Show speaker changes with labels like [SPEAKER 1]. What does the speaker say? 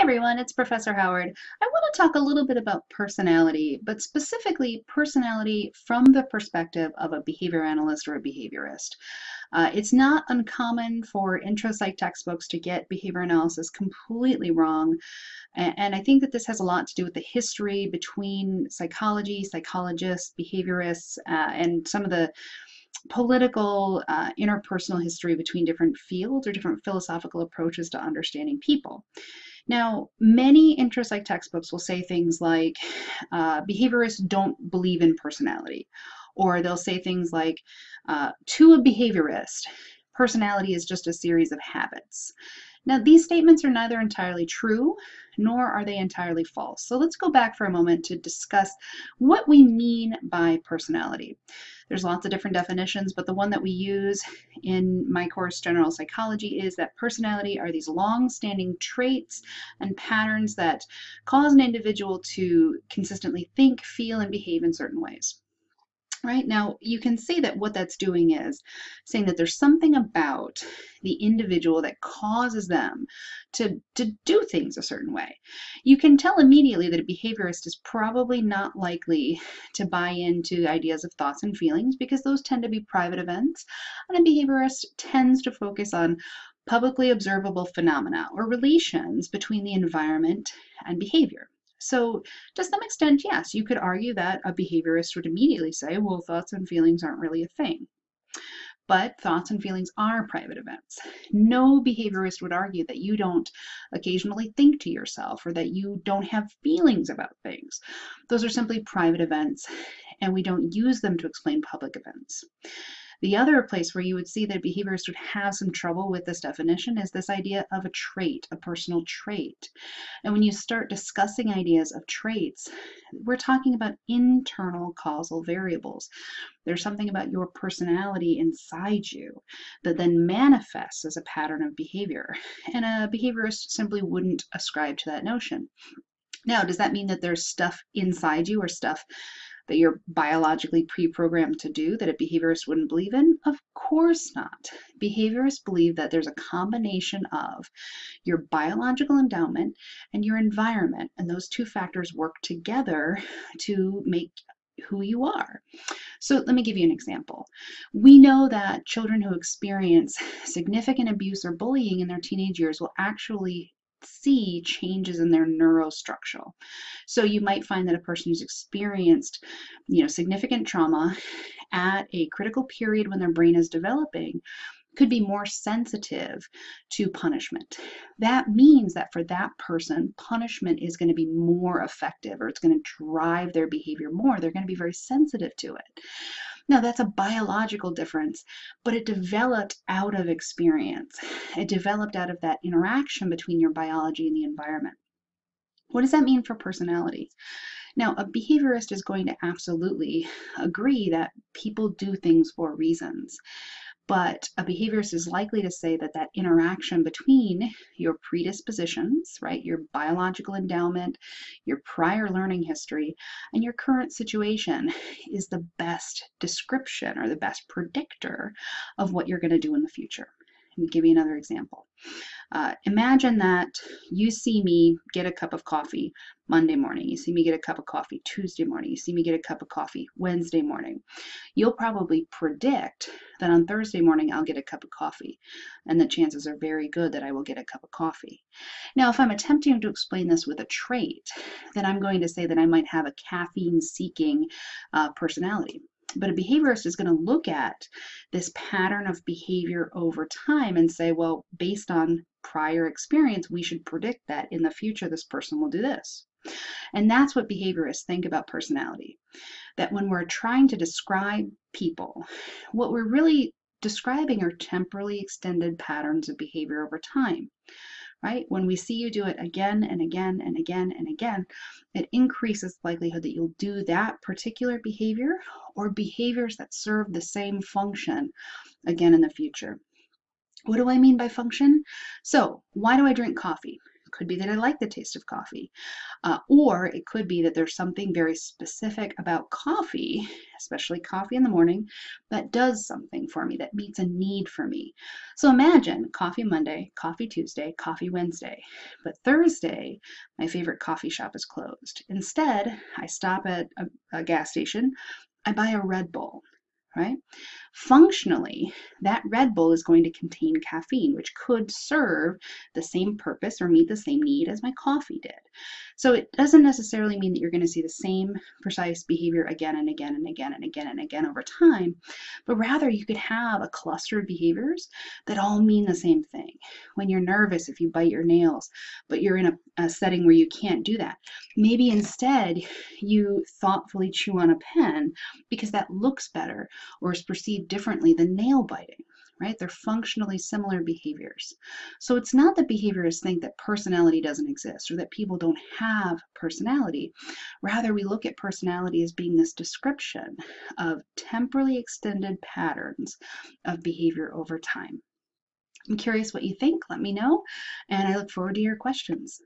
[SPEAKER 1] Everyone, it's Professor Howard. I want to talk a little bit about personality, but specifically personality from the perspective of a behavior analyst or a behaviorist. Uh, it's not uncommon for intro psych textbooks to get behavior analysis completely wrong, and, and I think that this has a lot to do with the history between psychology, psychologists, behaviorists, uh, and some of the political uh, interpersonal history between different fields or different philosophical approaches to understanding people. Now, many intro psych textbooks will say things like uh, behaviorists don't believe in personality, or they'll say things like, uh, to a behaviorist, personality is just a series of habits. Now, these statements are neither entirely true nor are they entirely false. So let's go back for a moment to discuss what we mean by personality. There's lots of different definitions, but the one that we use in my course, General Psychology, is that personality are these long-standing traits and patterns that cause an individual to consistently think, feel, and behave in certain ways right? Now, you can see that what that's doing is saying that there's something about the individual that causes them to, to do things a certain way. You can tell immediately that a behaviorist is probably not likely to buy into ideas of thoughts and feelings because those tend to be private events, and a behaviorist tends to focus on publicly observable phenomena or relations between the environment and behavior. So to some extent, yes, you could argue that a behaviorist would immediately say, well, thoughts and feelings aren't really a thing. But thoughts and feelings are private events. No behaviorist would argue that you don't occasionally think to yourself or that you don't have feelings about things. Those are simply private events and we don't use them to explain public events. The other place where you would see that behaviorists would have some trouble with this definition is this idea of a trait, a personal trait. And when you start discussing ideas of traits, we're talking about internal causal variables. There's something about your personality inside you that then manifests as a pattern of behavior. And a behaviorist simply wouldn't ascribe to that notion. Now, does that mean that there's stuff inside you or stuff that you're biologically pre-programmed to do that a behaviorist wouldn't believe in? Of course not. Behaviorists believe that there's a combination of your biological endowment and your environment, and those two factors work together to make who you are. So let me give you an example. We know that children who experience significant abuse or bullying in their teenage years will actually see changes in their neurostructural. So you might find that a person who's experienced, you know, significant trauma at a critical period when their brain is developing could be more sensitive to punishment. That means that for that person, punishment is going to be more effective or it's going to drive their behavior more. They're going to be very sensitive to it. Now, that's a biological difference, but it developed out of experience. It developed out of that interaction between your biology and the environment. What does that mean for personality? Now, a behaviorist is going to absolutely agree that people do things for reasons. But a behaviorist is likely to say that that interaction between your predispositions, right, your biological endowment, your prior learning history, and your current situation is the best description or the best predictor of what you're going to do in the future. Let me give you another example. Uh, imagine that you see me get a cup of coffee Monday morning. You see me get a cup of coffee Tuesday morning. You see me get a cup of coffee Wednesday morning. You'll probably predict that on Thursday morning I'll get a cup of coffee, and the chances are very good that I will get a cup of coffee. Now, if I'm attempting to explain this with a trait, then I'm going to say that I might have a caffeine-seeking uh, personality. But a behaviorist is going to look at this pattern of behavior over time and say, well, based on prior experience, we should predict that in the future this person will do this. And that's what behaviorists think about personality. That when we're trying to describe people, what we're really describing are temporally extended patterns of behavior over time right? When we see you do it again and again and again and again, it increases the likelihood that you'll do that particular behavior or behaviors that serve the same function again in the future. What do I mean by function? So why do I drink coffee? Could be that I like the taste of coffee. Uh, or it could be that there's something very specific about coffee, especially coffee in the morning, that does something for me, that meets a need for me. So imagine coffee Monday, coffee Tuesday, coffee Wednesday. But Thursday, my favorite coffee shop is closed. Instead, I stop at a, a gas station, I buy a Red Bull right? Functionally, that Red Bull is going to contain caffeine, which could serve the same purpose or meet the same need as my coffee did. So it doesn't necessarily mean that you're going to see the same precise behavior again and again and again and again and again over time, but rather you could have a cluster of behaviors that all mean the same thing. When you're nervous, if you bite your nails, but you're in a, a setting where you can't do that, maybe instead you thoughtfully chew on a pen because that looks better or is perceived differently than nail biting, right? They're functionally similar behaviors. So it's not that behaviorists think that personality doesn't exist or that people don't have personality. Rather, we look at personality as being this description of temporally extended patterns of behavior over time. I'm curious what you think. Let me know, and I look forward to your questions.